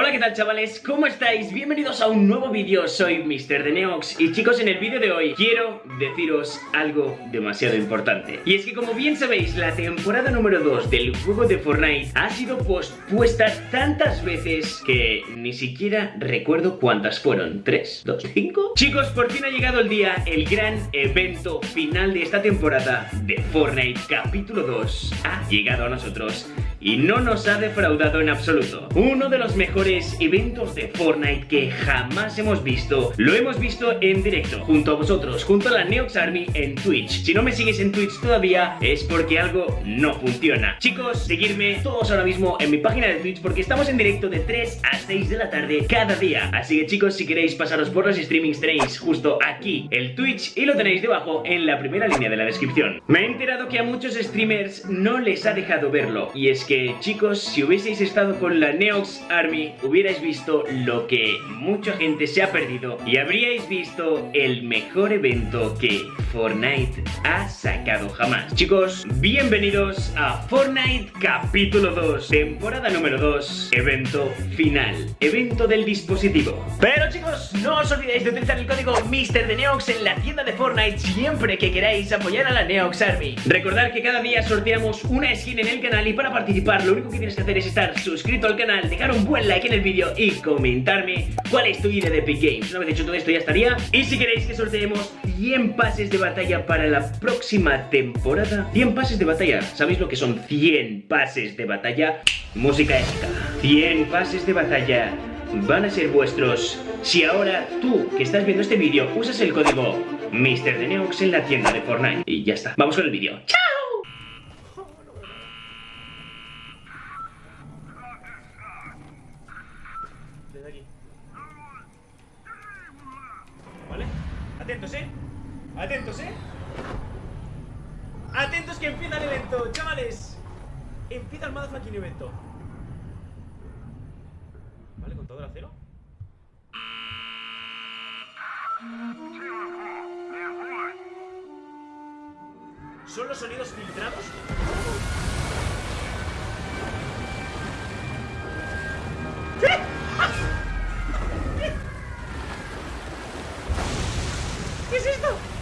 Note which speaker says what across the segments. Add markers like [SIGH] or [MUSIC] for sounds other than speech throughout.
Speaker 1: Hola, ¿qué tal chavales? ¿Cómo estáis? Bienvenidos a un nuevo vídeo, soy Mr. de Neox y chicos, en el vídeo de hoy quiero deciros algo demasiado importante. Y es que como bien sabéis, la temporada número 2 del juego de Fortnite ha sido pospuesta tantas veces que ni siquiera recuerdo cuántas fueron. ¿Tres? ¿Dos? ¿Cinco? Chicos, por fin ha llegado el día, el gran evento final de esta temporada de Fortnite capítulo 2 ha llegado a nosotros y no nos ha defraudado en absoluto. Uno de los mejores eventos de Fortnite que jamás hemos visto, lo hemos visto en directo, junto a vosotros, junto a la Neox Army en Twitch. Si no me sigues en Twitch todavía, es porque algo no funciona. Chicos, seguidme todos ahora mismo en mi página de Twitch porque estamos en directo de 3 a 6 de la tarde cada día. Así que chicos, si queréis pasaros por los streamings tenéis justo aquí el Twitch y lo tenéis debajo en la primera línea de la descripción. Me he enterado que a muchos streamers no les ha dejado verlo y es que que chicos, si hubieseis estado con la Neox Army, hubierais visto lo que mucha gente se ha perdido y habríais visto el mejor evento que Fortnite ha sacado jamás. Chicos, bienvenidos a Fortnite capítulo 2, temporada número 2, evento final, evento del dispositivo. Pero chicos, no os olvidéis de utilizar el código MrDeNeox en la tienda de Fortnite siempre que queráis apoyar a la Neox Army. Recordad que cada día sorteamos una skin en el canal y para participar lo único que tienes que hacer es estar suscrito al canal, dejar un buen like en el vídeo y comentarme cuál es tu idea de Epic Games. Una vez hecho todo esto ya estaría. Y si queréis que sorteemos 100 pases de batalla para la próxima temporada, 100 pases de batalla, ¿sabéis lo que son 100 pases de batalla? Música épica. 100 pases de batalla van a ser vuestros si ahora tú que estás viendo este vídeo usas el código MrDeneox en la tienda de Fortnite. Y ya está. Vamos con el vídeo. ¡Chao! Atentos, ¿eh? Atentos, ¿eh? Atentos que empieza el evento, chavales Empieza el motherfucking evento Vale, contador a cero ¿Son los sonidos filtrados? ¿Qué es esto?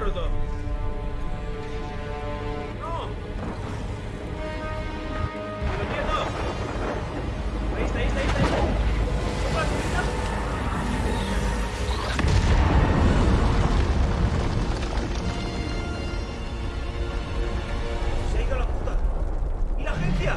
Speaker 2: No. Ahí está, ahí está, ahí está. Ahí. Se ha ido la puta. ¿Y la agencia?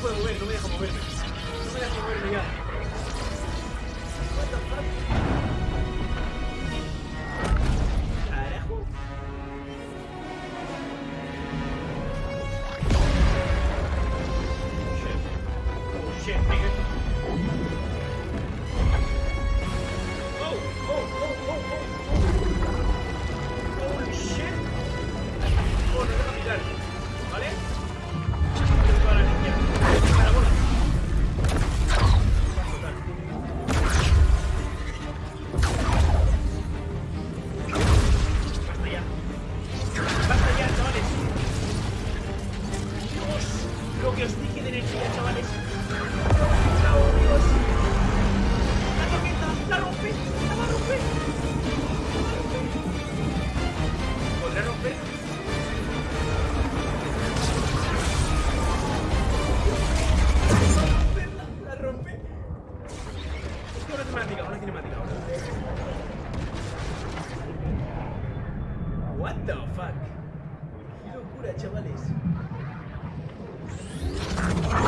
Speaker 2: Que os dije de energía, chavales. Thank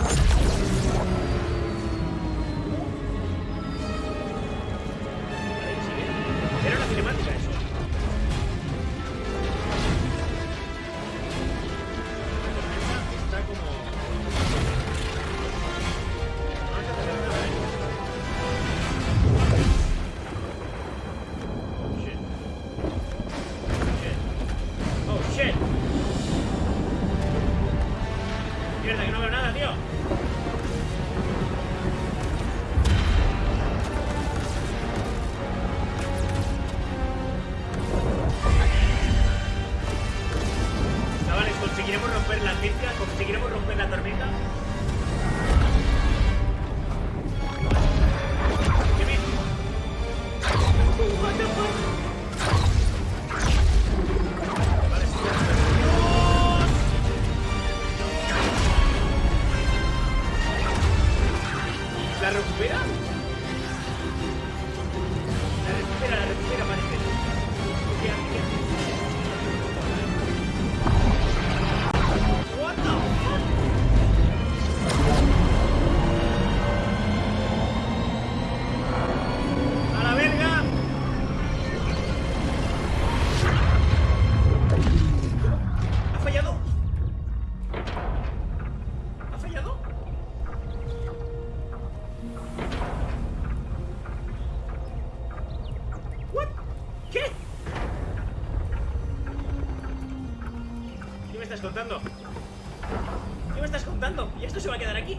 Speaker 2: estás contando? ¿Qué me estás contando? ¿Y esto se va a quedar aquí?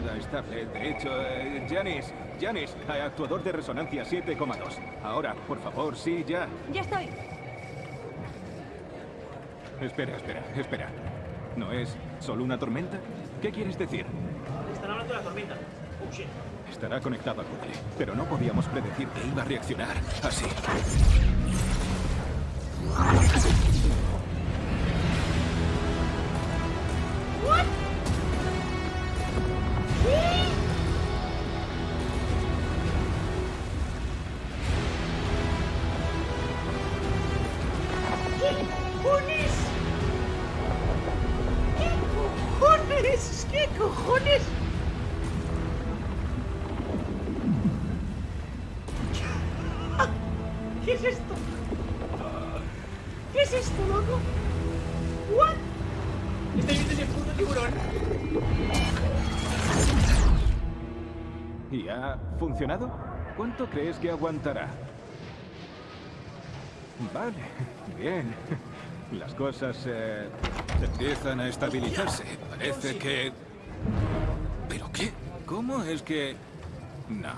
Speaker 3: Nada estable. De hecho, eh, Janis, Janis, eh, actuador de resonancia 7,2. Ahora, por favor, sí, ya.
Speaker 4: Ya estoy.
Speaker 3: Espera, espera, espera. ¿No es solo una tormenta? ¿Qué quieres decir?
Speaker 2: Están hablando de la tormenta. Oh shit.
Speaker 3: Estará conectado al bucle, pero no podíamos predecir que iba a reaccionar así.
Speaker 2: ¿Qué cojones? ¿Qué es esto? ¿Qué es esto, loco? ¿What? Estoy viendo ese puto tiburón.
Speaker 3: ¿Y ha funcionado? ¿Cuánto crees que aguantará? Vale, [LAUGHS] bien. Las cosas eh, empiezan a estabilizarse. Parece que... ¿Pero qué? ¿Cómo es que...? No.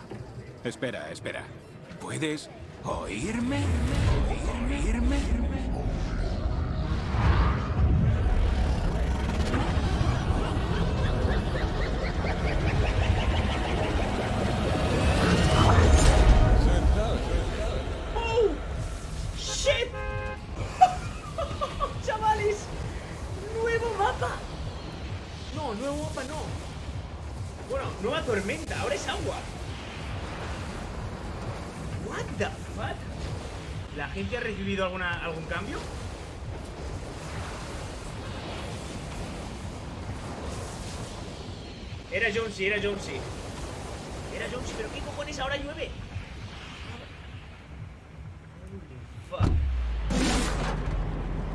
Speaker 3: Espera, espera. ¿Puedes oírme? ¿Oírme?
Speaker 2: ¡Oh! ¡Shit! ¡Chavales! ¡Nuevo mapa! No, nuevo mapa no. Bueno, nueva tormenta, ahora es agua. What the fuck? ¿La gente ha recibido alguna, algún cambio? Era Jonesy, era Jonesy. Era Jonesy, pero ¿qué cojones ahora llueve? Holy fuck.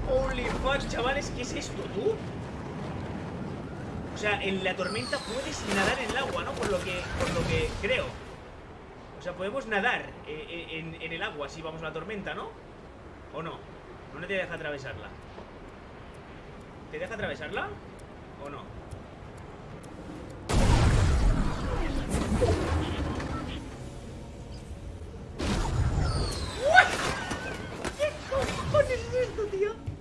Speaker 2: Holy fuck, chavales, ¿qué es esto, tú? O sea, en la tormenta puedes nadar en el agua, ¿no? Por lo que, por lo que creo. O sea, podemos nadar eh, eh, en, el agua si vamos a la tormenta, ¿no? ¿O no? ¿No te deja atravesarla? ¿Te deja atravesarla? ¿O no? ¿Qué cojones es esto, tío?